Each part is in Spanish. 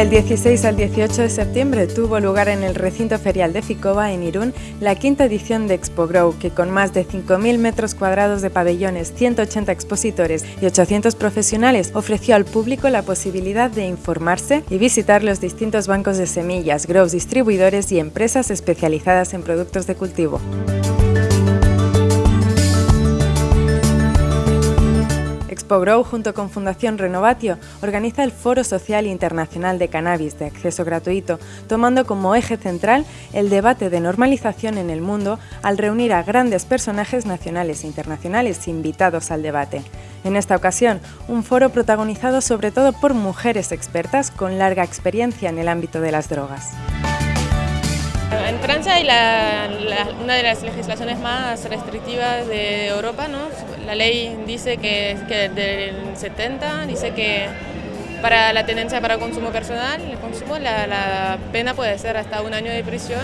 Del 16 al 18 de septiembre tuvo lugar en el recinto ferial de Ficova, en Irún, la quinta edición de Expo Grow, que con más de 5.000 metros cuadrados de pabellones, 180 expositores y 800 profesionales ofreció al público la posibilidad de informarse y visitar los distintos bancos de semillas, grows distribuidores y empresas especializadas en productos de cultivo. Expogrow, junto con Fundación Renovatio, organiza el Foro Social Internacional de Cannabis de acceso gratuito, tomando como eje central el debate de normalización en el mundo al reunir a grandes personajes nacionales e internacionales invitados al debate. En esta ocasión, un foro protagonizado sobre todo por mujeres expertas con larga experiencia en el ámbito de las drogas. En Francia hay una de las legislaciones más restrictivas de Europa, ¿no? La ley dice que, que del 70 dice que para la tenencia para consumo personal, el consumo, la, la pena puede ser hasta un año de prisión.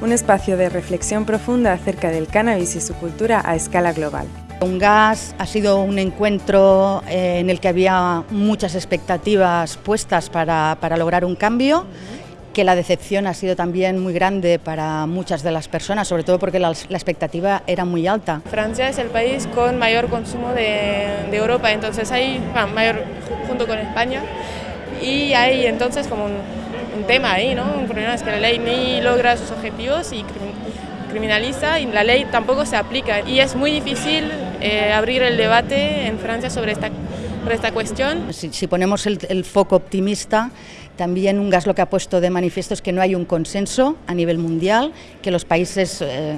Un espacio de reflexión profunda acerca del cannabis y su cultura a escala global. Un gas ha sido un encuentro eh, en el que había muchas expectativas puestas para, para lograr un cambio que la decepción ha sido también muy grande para muchas de las personas, sobre todo porque la, expectativa era muy alta. Francia es el país con mayor consumo de, Europa, entonces hay, mayor junto con España, y hay entonces como un, tema ahí, ¿no? Un problema es que la ley ni logra sus objetivos y criminaliza y la ley tampoco se aplica. Y es muy difícil eh, abrir el debate en Francia sobre esta, esta cuestión. Si, ponemos el foco optimista, también un gas lo que ha puesto de manifiesto es que no hay un consenso a nivel mundial, que los países eh,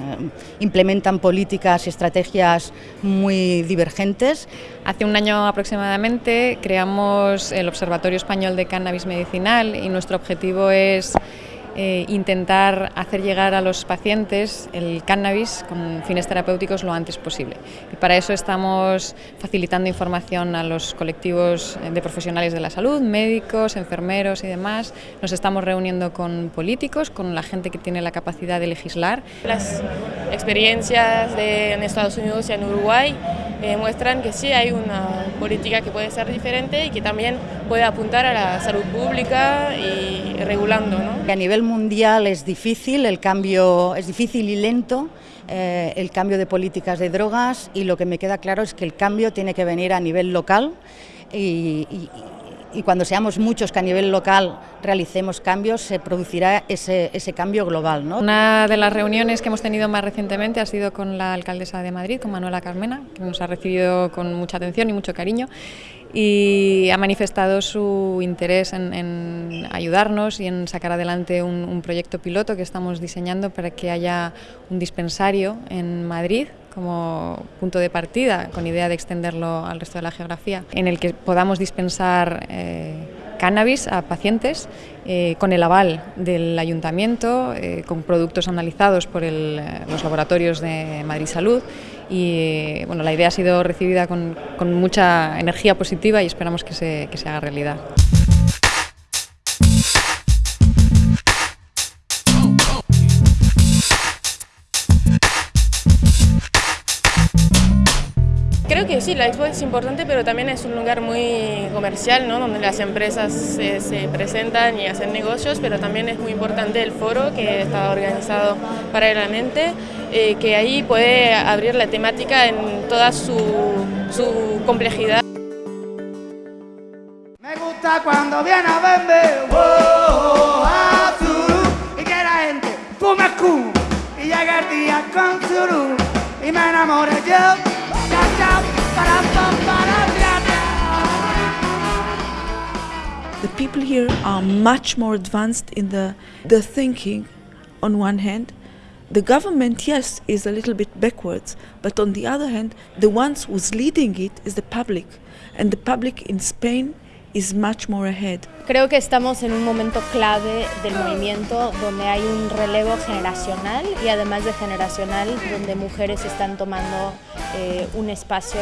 implementan políticas y estrategias muy divergentes. Hace un año aproximadamente creamos el Observatorio Español de Cannabis Medicinal y nuestro objetivo es eh, intentar hacer llegar a los pacientes el cannabis con fines terapéuticos lo antes posible. Y para eso estamos facilitando información a los colectivos de profesionales de la salud, médicos, enfermeros y demás. Nos estamos reuniendo con políticos, con la gente que tiene la capacidad de legislar. Las experiencias en Estados Unidos y en Uruguay eh, muestran que sí hay una política que puede ser diferente y que también puede apuntar a la salud pública y regulando. A nivel mundial es difícil, el cambio es difícil y lento, eh, el cambio de políticas de drogas y lo que me queda claro es que el cambio tiene que venir a nivel local y, cuando seamos muchos que a nivel local realicemos cambios, se producirá ese, ese cambio global. ¿no? Una de las reuniones que hemos tenido más recientemente ha sido con la alcaldesa de Madrid, con Manuela Carmena, que nos ha recibido con mucha atención y mucho cariño y ha manifestado su interés en, ayudarnos y en sacar adelante un, proyecto piloto que estamos diseñando para que haya un dispensario en Madrid como punto de partida, con idea de extenderlo al resto de la geografía, en el que podamos dispensar eh, cannabis a pacientes eh, con el aval del ayuntamiento, eh, con productos analizados por los laboratorios de Madrid Salud y bueno, la idea ha sido recibida con, con mucha energía positiva y esperamos que se, que se haga realidad. Sí, la expo es importante, pero también es un lugar muy comercial, ¿no? donde las empresas se, se, presentan y hacen negocios, pero también es muy importante el foro que está organizado paralelamente, eh, que ahí puede abrir la temática en toda su, complejidad. Me gusta cuando viene a verme, oh, azul, y que la gente fume y llega el día con suru, y me enamore yo. The people here are much more advanced in the, the thinking on one hand. The government, yes, is a little bit backwards, but on the other hand, the ones who's leading it is the public. And the public in Spain is much more ahead. Creo que estamos en un momento clave del movimiento donde hay un relevo generacional y además de generacional donde mujeres están tomando eh, un espacio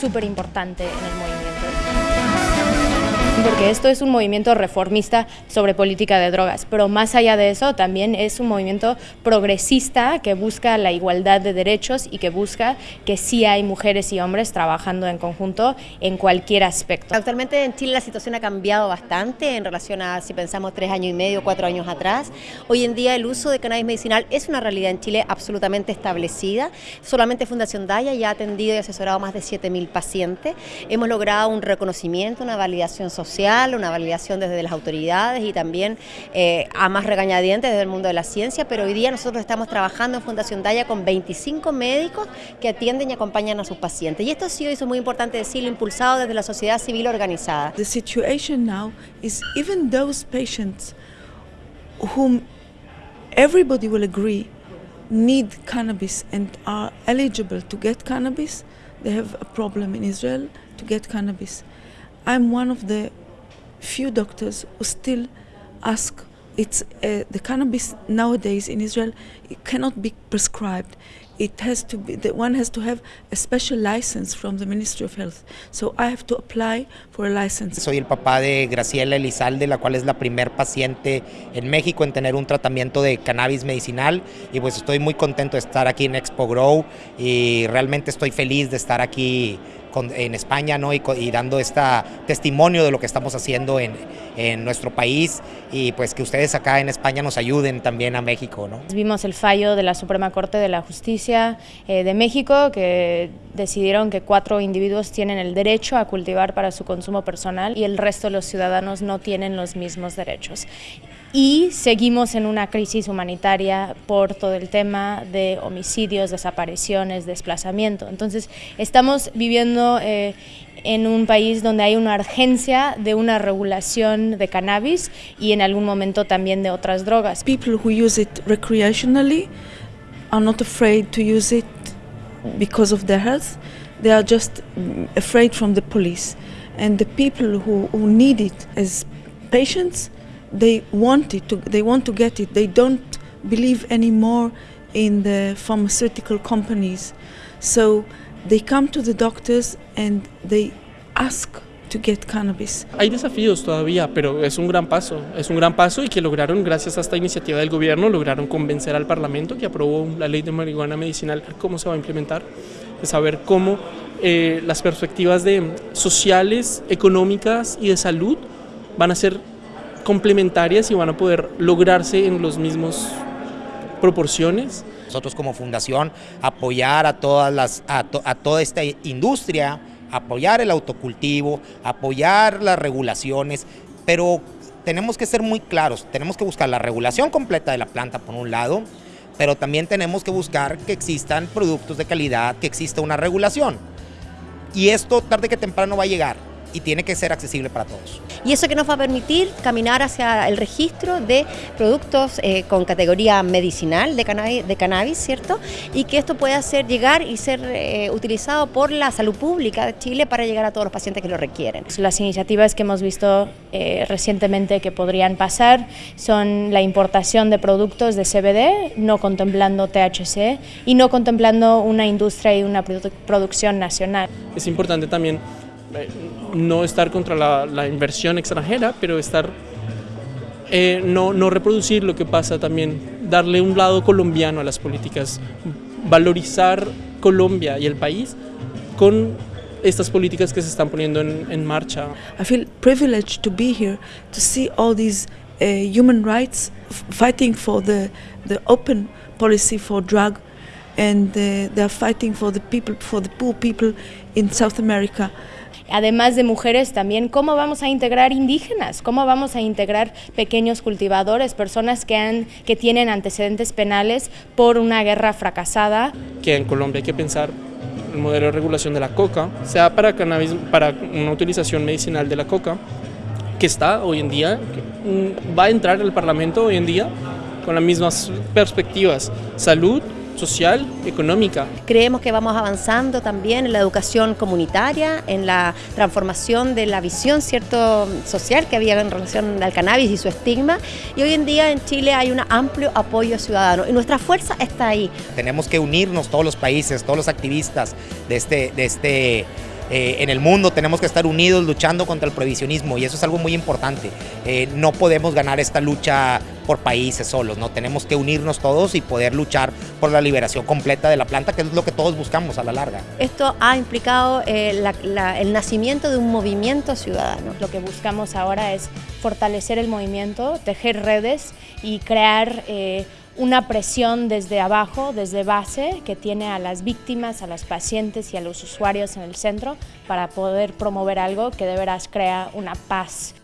súper importante en el movimiento. Porque esto es un movimiento reformista sobre política de drogas, pero más allá de eso también es un movimiento progresista que busca la igualdad de derechos y que busca que sí hay mujeres y hombres trabajando en conjunto en cualquier aspecto. Actualmente en Chile la situación ha cambiado bastante en relación a si pensamos tres años y medio, cuatro años atrás. Hoy en día el uso de cannabis medicinal es una realidad en Chile absolutamente establecida. Solamente Fundación Daya ya ha atendido y asesorado más de 7.000 pacientes. Hemos logrado un reconocimiento, una validación social, una validación desde las autoridades y también eh, a más regañadientes desde el mundo de la ciencia, pero hoy día nosotros estamos trabajando en Fundación Daya con 25 médicos que atienden y acompañan a sus pacientes. Y esto ha sido, eso es muy importante decirlo, impulsado desde la sociedad civil organizada. The situation now is even those patients whom everybody will agree need cannabis and are eligible to get cannabis, they have a problem in Israel to get cannabis. I'm one of the few doctors who still ask it's uh, the cannabis nowadays in Israel it cannot be prescribed. It has to be that one has to have a special license from the Ministry of Health. So I have to apply for a license. Soy el papá de Graciela Elizalde la cual es la primer paciente en México en tener un tratamiento de cannabis medicinal. Y pues estoy muy contento de estar aquí en Expo Grow y realmente estoy feliz de estar aquí con, en España ¿no? y, dando este testimonio de lo que estamos haciendo en, en, nuestro país y pues que ustedes acá en España nos ayuden también a México. ¿no? Vimos el fallo de la Suprema Corte de la Justicia eh, de México que decidieron que cuatro individuos tienen el derecho a cultivar para su consumo personal y el resto de los ciudadanos no tienen los mismos derechos y seguimos en una crisis humanitaria por todo el tema de homicidios, desapariciones, desplazamiento. Entonces, estamos viviendo eh, en un país donde hay una urgencia de una regulación de cannabis y en algún momento también de otras drogas. People who use it recreationally are not afraid to use it because of their health. They are just afraid from the police. And the people who, who need it as patients they want it to, they want to get it. They don't believe anymore in the pharmaceutical companies. So they come to the doctors and they ask to get cannabis. Hay desafíos todavía, pero es un gran paso, es un gran paso y que lograron, gracias a esta iniciativa del gobierno, lograron convencer al Parlamento que aprobó la ley de marihuana medicinal, cómo se va a implementar, de saber cómo eh, las perspectivas de sociales, económicas y de salud van a ser complementarias y van a poder lograrse en los mismos proporciones. Nosotros como fundación apoyar a, todas las, a, a toda esta industria, apoyar el autocultivo, apoyar las regulaciones, pero tenemos que ser muy claros, tenemos que buscar la regulación completa de la planta por un lado, pero también tenemos que buscar que existan productos de calidad, que exista una regulación. Y esto tarde que temprano va a llegar y tiene que ser accesible para todos. Y eso que nos va a permitir caminar hacia el registro de productos eh, con categoría medicinal de cannabis, de cannabis, ¿cierto? Y que esto pueda ser llegar y ser eh, utilizado por la salud pública de Chile para llegar a todos los pacientes que lo requieren. Las iniciativas que hemos visto eh, recientemente que podrían pasar son la importación de productos de CBD, no contemplando THC y no contemplando una industria y una produ producción nacional. Es importante también no estar contra la, inversión extranjera, pero estar, eh, no, reproducir lo que pasa también, darle un lado colombiano a las políticas, valorizar Colombia y el país con estas políticas que se están poniendo en, en marcha. I feel privileged to be here, to see all these uh, human rights fighting for the, the open policy for drug and uh, they are fighting for the people, for the poor people in South America. Además de mujeres también, cómo vamos a integrar indígenas, cómo vamos a integrar pequeños cultivadores, personas que, han, que tienen antecedentes penales por una guerra fracasada. Que en Colombia hay que pensar el modelo de regulación de la coca, sea para cannabis, para una utilización medicinal de la coca, que está hoy en día, va a entrar al Parlamento hoy en día con las mismas perspectivas, salud, social, económica. Creemos que vamos avanzando también en la educación comunitaria, en la transformación de la visión cierto social que había en relación al cannabis y su estigma. Y hoy en día en Chile hay un amplio apoyo ciudadano y nuestra fuerza está ahí. Tenemos que unirnos todos los países, todos los activistas de este, de este eh, en el mundo, tenemos que estar unidos luchando contra el prohibicionismo y eso es algo muy importante. Eh, no podemos ganar esta lucha por países solos, ¿no? Tenemos que unirnos todos y poder luchar por la liberación completa de la planta, que es lo que todos buscamos a la larga. Esto ha implicado eh, el nacimiento de un movimiento ciudadano. Lo que buscamos ahora es fortalecer el movimiento, tejer redes y crear eh, una presión desde abajo, desde base, que tiene a las víctimas, a las pacientes y a los usuarios en el centro para poder promover algo que de veras crea una paz